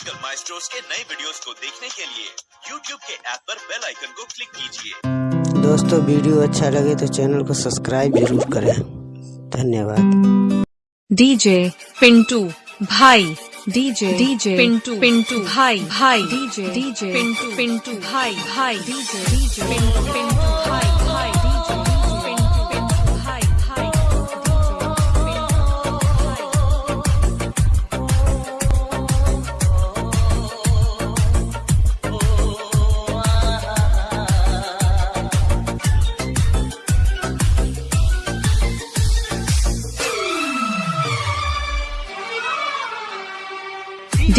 Musical maestros के नए videos को देखने के लिए YouTube के ऐप पर बेल आइकन को क्लिक कीजिए। दोस्तों वीडियो अच्छा लगे तो चैनल को सब्सक्राइब ज़रूर करें। धन्यवाद। डीजे पिंटू भाई। DJ DJ Pintu Pintu Bhai. Bhai. DJ DJ Pintu Pintu Bhai. Bhai. DJ DJ Pintu Pintu भाई।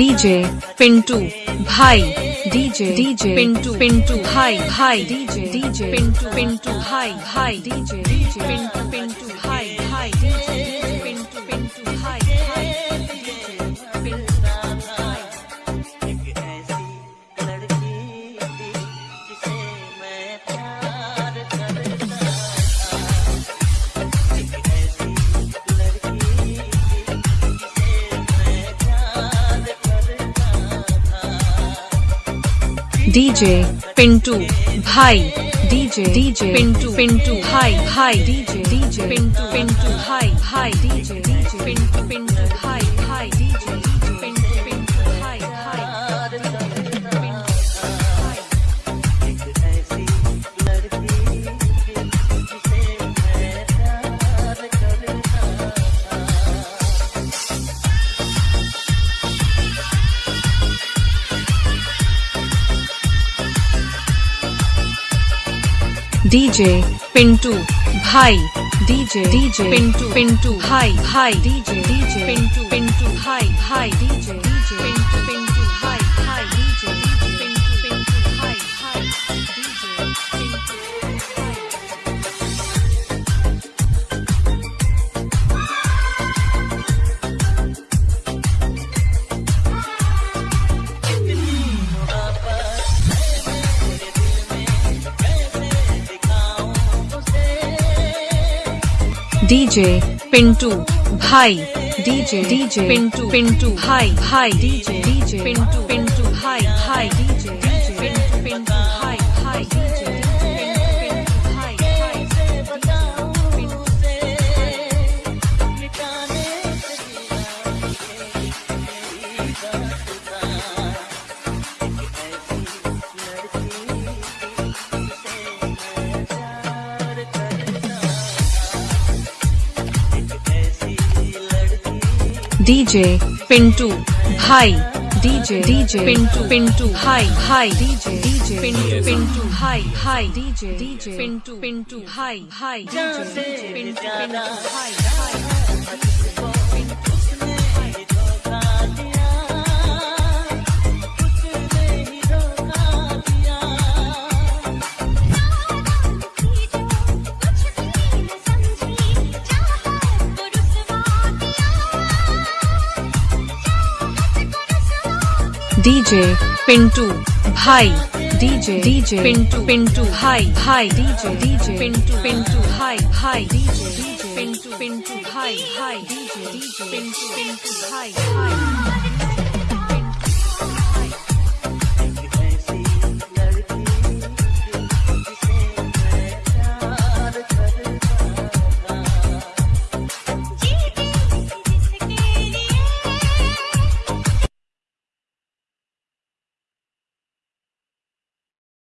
DJ Pintu Bhai DJ DJ Pintu Pintu Bhai Bhai DJ DJ Pintu Pintu Bhai Bhai DJ DJ Pintu Pintu DJ Pintu Bhai. DJ DJ Pintu Pintu Hi, Hi, DJ DJ Pintu Pintu Hi, Hi, DJ DJ Pintu Pintu Hi, Hi. DJ DJ Pintu. Bhai DJ DJ Pintu. Pintu. Hi, Hi, DJ DJ Pintu. Pintu. Hi, Hi, DJ DJ Pintu Pintu. DJ Pintu Bhai DJ DJ Pintu Pintu Bhai Bhai DJ DJ Pintu Pintu Bhai Bhai DJ DJ Pintu Pintu. DJ Pintu. भाई DJ. DJ Pintu. Pintu. Bhai Bhai DJ. DJ Pintu. Pintu. Bhai Bhai DJ. DJ Pintu. Pintu. Bhai Bhai DJ. DJ Pintu Pintu Bhai भाई DJ Pintu. Bhai. DJ DJ Pintu. Pintu. Bhai. Bhai. DJ DJ Pintu. Pintu. Bhai. Bhai. DJ DJ Pintu. Pintu. Bhai. Bhai. DJ DJ Pintu. Pintu. Bhai. Bhai.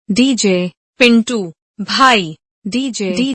DJ Pintu भाई DJ D